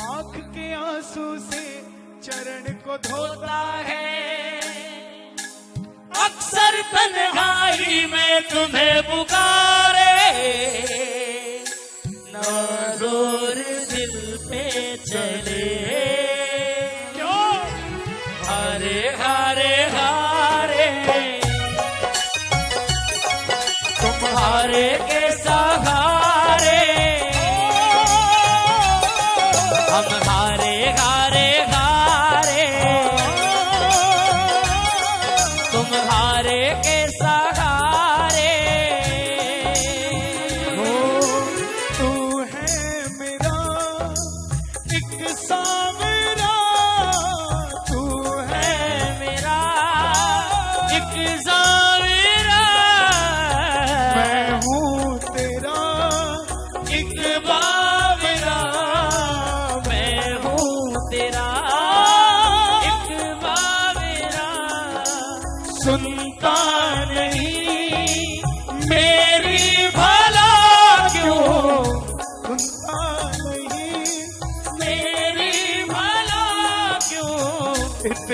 आँख के आँसू से चरण को धोता है। अक्सर तन्हाई में तुम्हें पुकारे। नाजोर दिल पे चले। क्यों? हारे हारे हारे। तुम्हारे के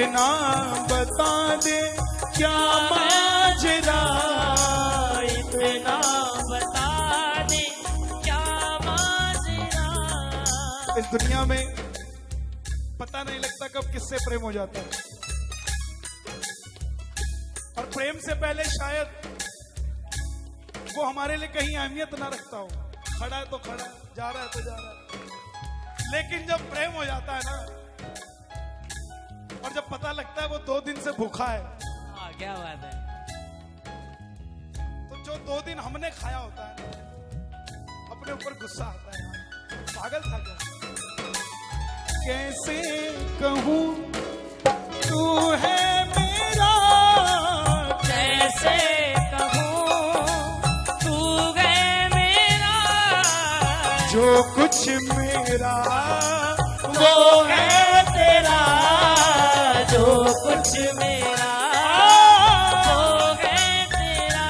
इतना बता दे क्या माजरा, इतना बता दे क्या माजरा। इस दुनिया में पता नहीं लगता कब किससे प्रेम हो जाता है। और प्रेम से पहले शायद वो हमारे लिए कहीं अहमियत ना रखता हो। खड़ा है तो खड़ा, जा रहा है तो जा रहा है। लेकिन जब प्रेम हो जाता है ना और जब पता लगता है वो दो दिन से भूखा है। हाँ क्या बात है। तो जो दो दिन हमने खाया होता है अपने ऊपर गुस्सा आता है। पागल था क्या? कैसे कहूँ तू है मेरा। कैसे कहूँ तू गए मेरा। जो कुछ मेरा वो है कुछ मेरा हो गए तेरा।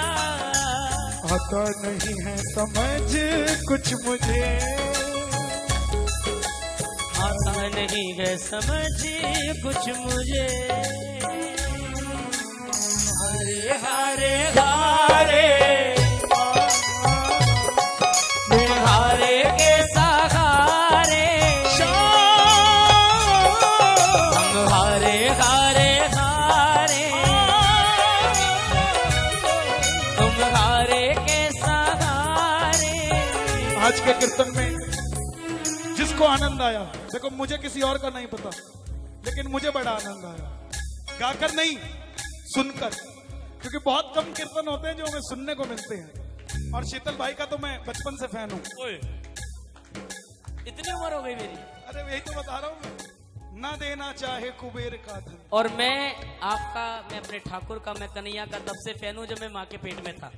आता नहीं है समझ कुछ मुझे। आता नहीं है समझ कुछ मुझे। हरे हारे हारे। आज के कीर्तन में जिसको आनंद आया देखो मुझे किसी और का नहीं पता लेकिन मुझे बड़ा आनंद आया। गाकर नहीं सुनकर क्योंकि बहुत कम कीर्तन होते हैं जो हमें सुनने को मिलते हैं। और शीतल भाई का तो मैं बचपन से फ़ैन हूँ। इतनी उम्र हो गई मेरी। अरे यही तो बता रहा हूँ। ना देना चाहे कुबेर का धन। और मैं आपका मैं अपने ठाकुर का मैं कन्हैया का तब से फ़ैन हूँ जब मैं माँ के पेट में था।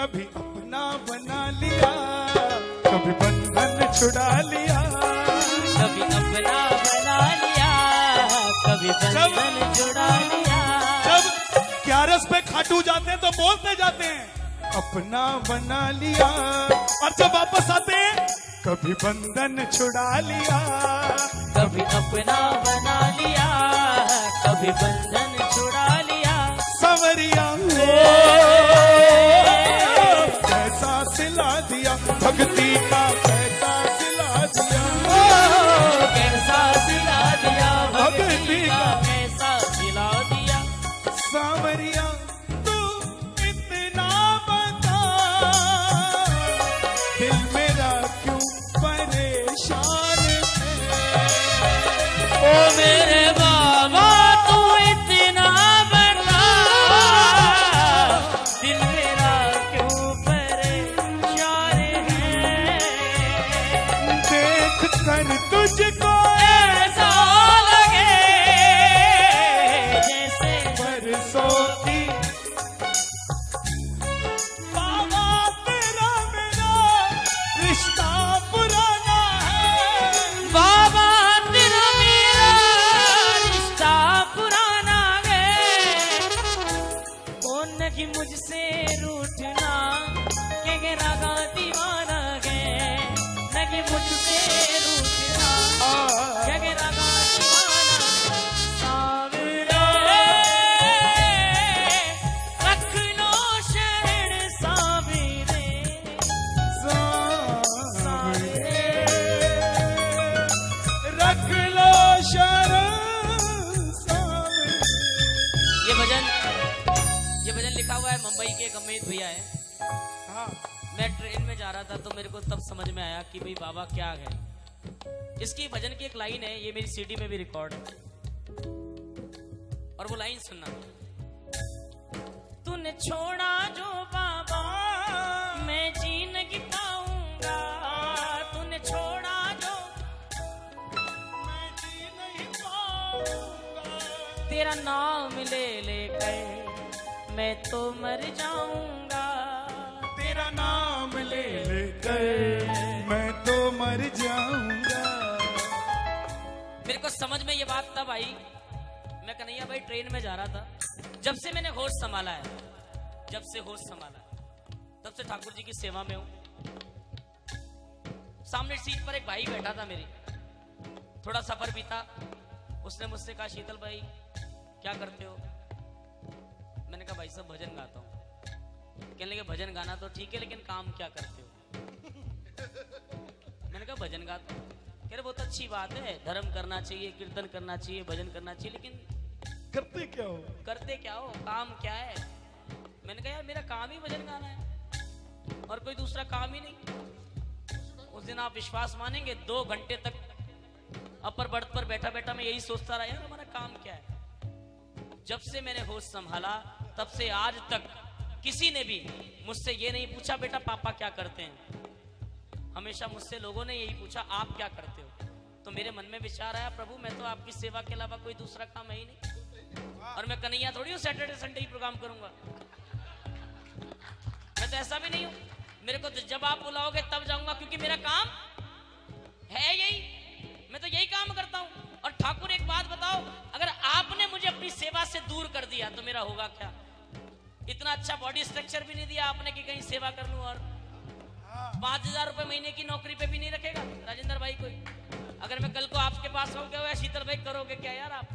कभी अपना बना लिया कभी बंधन छुड़ा लिया। कभी अपना बना लिया कभी बंधन जुड़ा लिया। जब ग्यारस पे खाटू जाते हैं तो बोलते जाते हैं अपना बना लिया। और जब वापस आते हैं कभी बंधन छुड़ा लिया। कभी अपना बना लिया कभी बंधन छुड़ा लिया। सवरिया नहीं मुझसे रूठना के रागा दीवाना गे कि मुझसे लिखा हुआ है मुंबई के एक भैया है। हाँ। मैं ट्रेन में जा रहा था तो मेरे को तब समझ में आया कि भाई बाबा क्या है। इसकी भजन की एक लाइन है ये मेरी सीडी में भी रिकॉर्ड है। और वो लाइन सुनना। तूने छोड़ा जो बाबा मैं जी नहीं पाऊँगा तूने छोड़ा जो मैं जी नहीं पाऊँगा तेरा नाम ले लेकर मैं तो मर जाऊँगा। तेरा नाम ले लेकर मैं तो मर जाऊँगा। मेरे को समझ में ये बात तब आई। मैं कन्हैया भाई ट्रेन में जा रहा था। जब से मैंने होश संभाला है जब से होश संभाला है, तब से ठाकुर जी की सेवा में हूँ। सामने सीट पर एक भाई बैठा था मेरी। थोड़ा सफ़र बीता उसने मुझसे कहा शीतल भाई क्या करते हो? मैंने कहा भाई साहब भजन गाता हूँ। कहने लगे भजन गाना तो ठीक है लेकिन काम क्या करते हो? मैंने कहा भजन गाता हूँ। कह रहे बहुत अच्छी बात है धर्म करना चाहिए कीर्तन करना चाहिए भजन करना चाहिए लेकिन करते क्या हो? करते क्या हो? काम क्या है? मैंने कहा यार मेरा काम ही भजन गाना है और कोई दूसरा काम ही नहीं। उस दिन आप विश्वास मानेंगे दो घंटे तक अपर बर्थ पर बैठा बैठा मैं यही सोचता रहा यार हमारा काम क्या है? जब से मैंने होश संभाला तब से आज तक किसी ने भी मुझसे ये नहीं पूछा, बेटा, पापा क्या करते हैं? हमेशा मुझसे लोगों ने यही पूछा, आप क्या करते हो? तो मेरे मन में विचार आया, प्रभु, मैं तो आपकी सेवा के अलावा कोई दूसरा काम है ही नहीं। और मैं कन्हैया थोड़ी हूँ सैटरडे संडे ही प्रोग्राम करूँगा। मैं तो ऐसा भी नहीं हूँ। मेरे को तो जब आप बुलाओगे तब जाऊँगा, क्योंकि मेरा काम है यही। मैं तो यही काम करता हूँ। और ठाकुर, एक बात बताओ, अगर आपने मुझे अपनी सेवा से दूर कर दिया तो मेरा होगा क्या? इतना अच्छा बॉडी स्ट्रक्चर भी नहीं दिया आपने कि कहीं सेवा कर लूँ और पाँच हज़ार रुपए महीने की नौकरी पे भी नहीं रखेगा? राजेंद्र भाई कोई। अगर मैं कल को आपके पास क्या हुआ शीतल भाई करोगे क्या यार आप?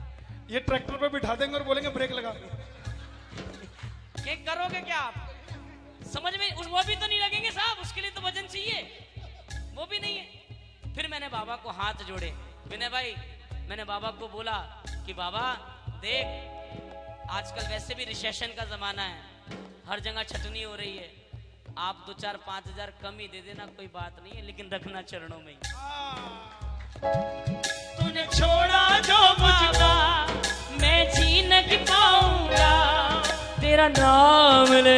ये ट्रैक्टर पे बिठा देंगे और बोलेंगे ब्रेक लगा ये करोगे क्या आप? समझ में उस वो भी तो नहीं लगेंगे साहब उसके लिए तो वज़न चाहिए। वो भी नहीं है। फिर मैंने बाबा को हाथ जोड़े। विनय भाई मैंने बाबा को बोला कि बाबा देख आजकल वैसे भी रिसेशन का जमाना है। हर जगह छटनी हो रही है। आप दो चार, पाँच हज़ार कम ही दे देना, कोई बात नहीं है, लेकिन रखना चरणों में तूने छोड़ा जो मुझको, मैं जी नहीं पाऊँगा। तेरा नाम ले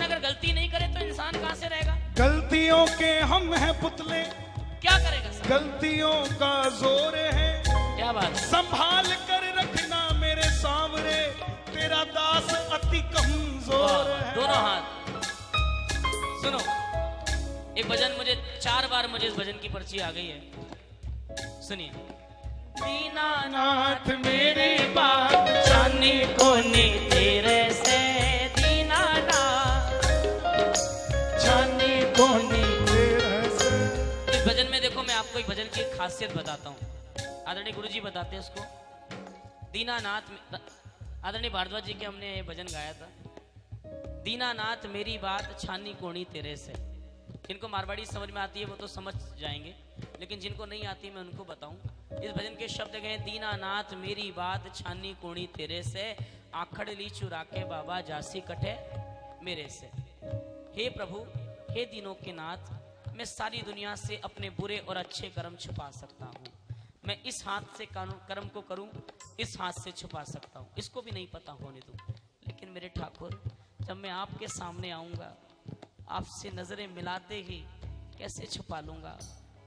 इंसान अगर गलती नहीं करे तो इंसान कहाँ से रहेगा? गलतियों के हम हैं पुतले। क्या करेगा सर? गलतियों का ज़ोर है। क्या बात संभाल कर रखना मेरे सामने। तेरा दास अति कमज़ोर है। दोनों हाथ। सुनो एक भजन मुझे चार बार मुझे इस भजन की पर्ची आ गई है। सुनिए। दीनानाथ मेरी एक भजन की खासियत बताता हूँ। आदरणीय गुरु जी बताते हैं उसको। दीनानाथ आदरणीय भारद्वाज जी के हमने ये भजन गाया था। दीनानाथ, मेरी बात छानी कोणी तेरे से। जिनको मारवाड़ी समझ में आती है, वो तो समझ जाएँगे। लेकिन जिनको नहीं आती, मैं उनको बताऊँ। इस भजन के शब्द गए दीनानाथ, मेरी बात छानी कोणी तेरे से। आखड़ ली चुरा के बाबा जासी कटे मेरे से। हे प्रभु, हे दिनों के नाथ मैं सारी दुनिया से अपने बुरे और अच्छे कर्म छुपा सकता हूँ। मैं इस हाथ से कर्म को करूँ, इस हाथ से छुपा सकता हूँ। इसको भी नहीं पता होने दूँ। लेकिन मेरे ठाकुर, जब मैं आपके सामने आऊँगा, आपसे नज़रें मिलाते ही कैसे छुपा लूँगा?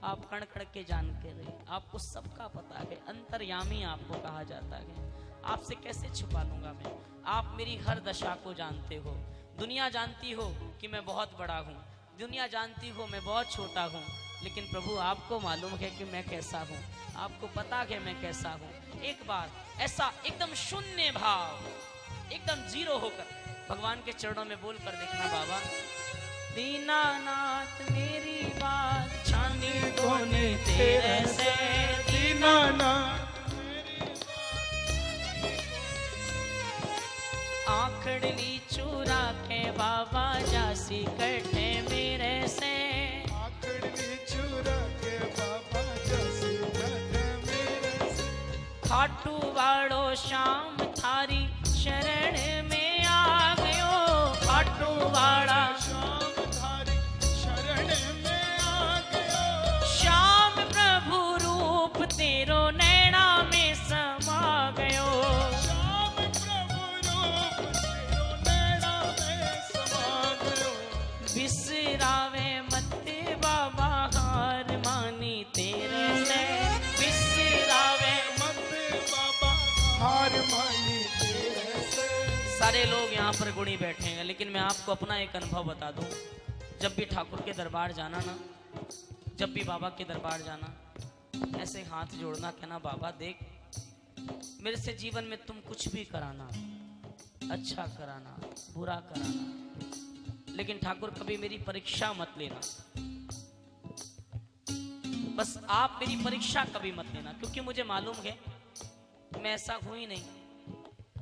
आप कण कण के जान के रहे आपको सबका पता है, अंतर्यामी आपको कहा जाता है। आपसे कैसे छुपा लूँगा मैं? आप मेरी हर दशा को जानते हो। दुनिया जानती हो कि मैं बहुत बड़ा हूँ। दुनिया जानती हो मैं बहुत छोटा हूँ लेकिन प्रभु आपको मालूम है कि मैं कैसा हूँ। आपको पता है मैं कैसा हूँ। एक बार ऐसा एकदम शून्य भाव एकदम ज़ीरो होकर भगवान के चरणों में बोल कर देखना बाबा दीनानाथ मेरी बात छानी कोने तेरे से। दीनानाथ आखड़ली चूरा के बाबा जासी कटे से। खाटू वाड़ो शाम पर गुणी बैठे हैं लेकिन मैं आपको अपना एक अनुभव बता दूँ। जब भी ठाकुर के दरबार जाना ना, जब भी बाबा के दरबार जाना, ऐसे हाथ जोड़ना, कहना, बाबा, देख, मेरे से जीवन में तुम कुछ भी कराना अच्छा कराना, बुरा कराना, लेकिन ठाकुर कभी मेरी परीक्षा मत लेना। बस आप मेरी परीक्षा कभी मत लेना, क्योंकि मुझे मालूम है, मैं ऐसा हूँ ही नहीं।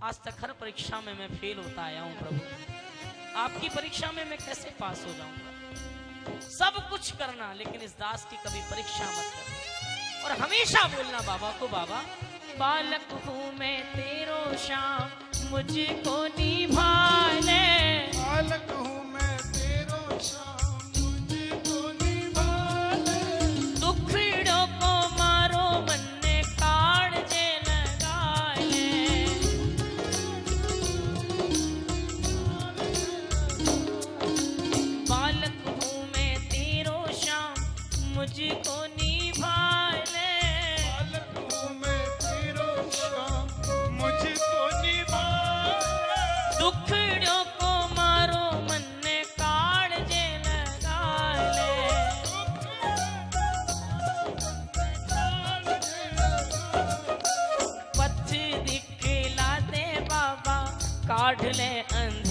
आज तक हर परीक्षा में मैं फेल होता आया हूँ प्रभु। आपकी परीक्षा में मैं कैसे पास हो जाऊँगा? सब कुछ करना, लेकिन इस दास की कभी परीक्षा मत करना और हमेशा बोलना, बाबा को बाबा, बालक हूँ मैं तेरो श्याम, मुझको निभाने। बालक हूँ काढ़ ले अंधेरे